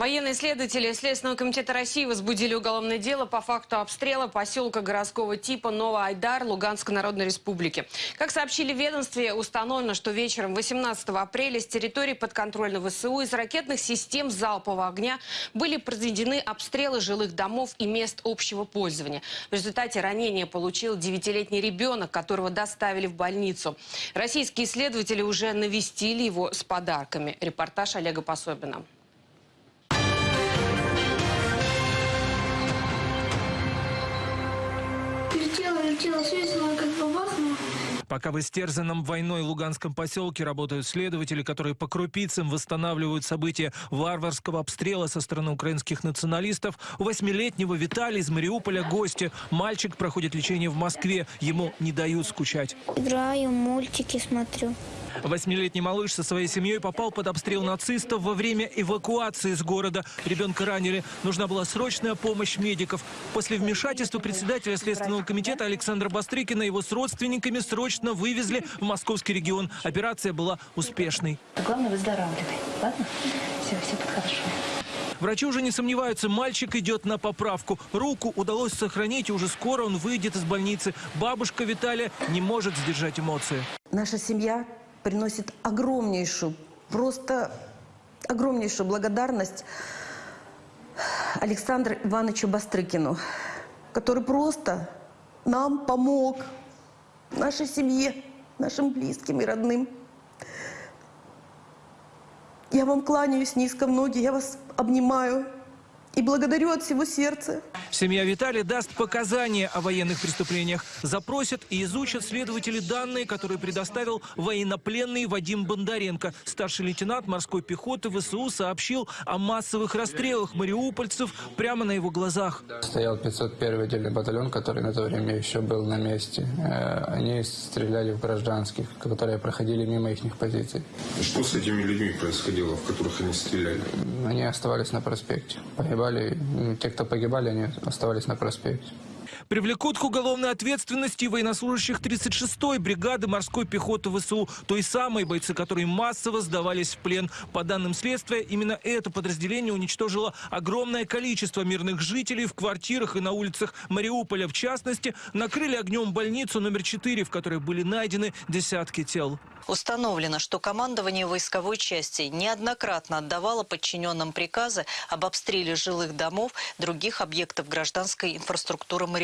Военные следователи Следственного комитета России возбудили уголовное дело по факту обстрела поселка городского типа Новоайдар Луганской Народной Республики. Как сообщили в ведомстве, установлено, что вечером 18 апреля с территории подконтрольного ВСУ из ракетных систем залпового огня были произведены обстрелы жилых домов и мест общего пользования. В результате ранения получил 9-летний ребенок, которого доставили в больницу. Российские следователи уже навестили его с подарками. Репортаж Олега Пособина. Как. Пока в истерзанном войной луганском поселке работают следователи, которые по крупицам восстанавливают события варварского обстрела со стороны украинских националистов, у восьмилетнего Виталия из Мариуполя гости. Мальчик проходит лечение в Москве. Ему не дают скучать. Играю, мультики смотрю. Восьмилетний малыш со своей семьей попал под обстрел нацистов во время эвакуации из города. Ребенка ранили. Нужна была срочная помощь медиков. После вмешательства председателя Следственного комитета Александра Бастрыкина его с родственниками срочно вывезли в московский регион. Операция была успешной. Главное, выздоравливай. Ладно? Все, все хорошо. Врачи уже не сомневаются, мальчик идет на поправку. Руку удалось сохранить, и уже скоро он выйдет из больницы. Бабушка Виталия не может сдержать эмоции. Наша семья приносит огромнейшую, просто огромнейшую благодарность Александру Ивановичу Бастрыкину, который просто нам помог, нашей семье, нашим близким и родным. Я вам кланяюсь низко в ноги, я вас обнимаю и благодарю от всего сердца. Семья Виталия даст показания о военных преступлениях. Запросят и изучат следователи данные, которые предоставил военнопленный Вадим Бондаренко. Старший лейтенант морской пехоты ВСУ сообщил о массовых расстрелах мариупольцев прямо на его глазах. Стоял 501 отдельный батальон, который на то время еще был на месте. Э, Они стреляли в гражданских, которые проходили мимо их позиций. Что с этими людьми происходило, в которых они стреляли? Они оставались на проспекте. Погибали, м, те, кто погибали, они оставались на проспекте. Привлекут к уголовной ответственности военнослужащих 36-й бригады морской пехоты ВСУ, той самой бойцы, которые массово сдавались в плен. По данным следствия, именно это подразделение уничтожило огромное количество мирных жителей в квартирах и на улицах Мариуполя. В частности, накрыли огнем больницу номер 4, в которой были найдены десятки тел. Установлено, что командование войсковой части неоднократно отдавало подчиненным приказы об обстреле жилых домов, других объектов гражданской инфраструктуры Мариуполя.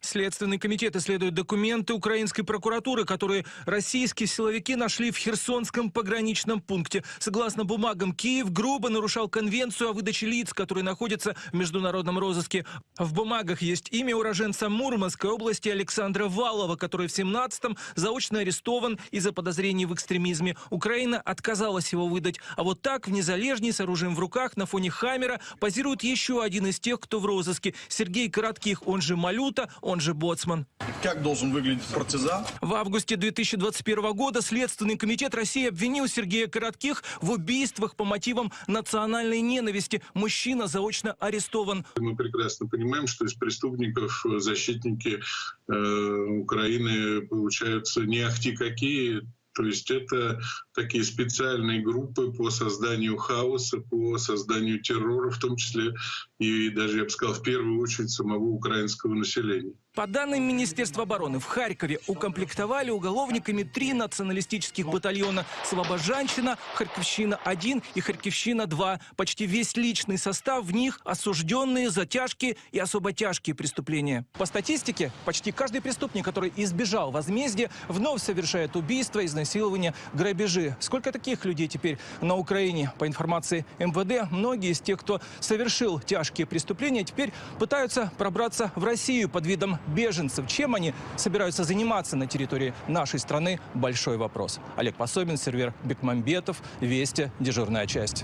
Следственный комитет исследует документы украинской прокуратуры, которые российские силовики нашли в Херсонском пограничном пункте. Согласно бумагам, Киев грубо нарушал конвенцию о выдаче лиц, которые находятся в международном розыске. В бумагах есть имя уроженца Мурманской области Александра Валова, который в 17-м заочно арестован из-за подозрений в экстремизме. Украина отказалась его выдать. А вот так в Незалежней с оружием в руках на фоне Хаммера позирует еще один из тех, кто в розыске. Сергей Коротких, он же Малюта, он же Боцман. Как должен выглядеть партизан? В августе 2021 года Следственный комитет России обвинил Сергея Коротких в убийствах по мотивам национальной ненависти. Мужчина заочно арестован. Мы прекрасно понимаем, что из преступников защитники э, Украины получаются не ахти какие. То есть это такие специальные группы по созданию хаоса, по созданию террора, в том числе и даже, я бы сказал, в первую очередь самого украинского населения. По данным Министерства обороны, в Харькове укомплектовали уголовниками три националистических батальона «Слобожанщина», «Харьковщина-1» и «Харьковщина-2». Почти весь личный состав в них осужденные за тяжкие и особо тяжкие преступления. По статистике, почти каждый преступник, который избежал возмездия, вновь совершает убийства, изнасилования, грабежи. Сколько таких людей теперь на Украине? По информации МВД, многие из тех, кто совершил тяжкие преступления, теперь пытаются пробраться в Россию под видом беженцев. Чем они собираются заниматься на территории нашей страны – большой вопрос. Олег Пособин, сервер Бекмамбетов, Вести, дежурная часть.